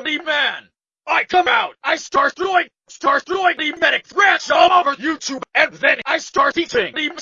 the man. I come out, I start doing, start doing the medic threats all over YouTube, and then I start eating the